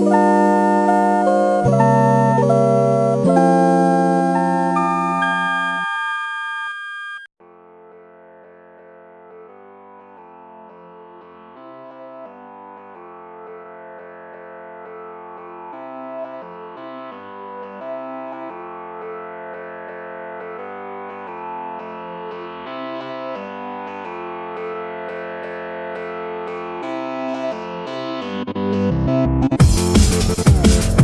Bye. Música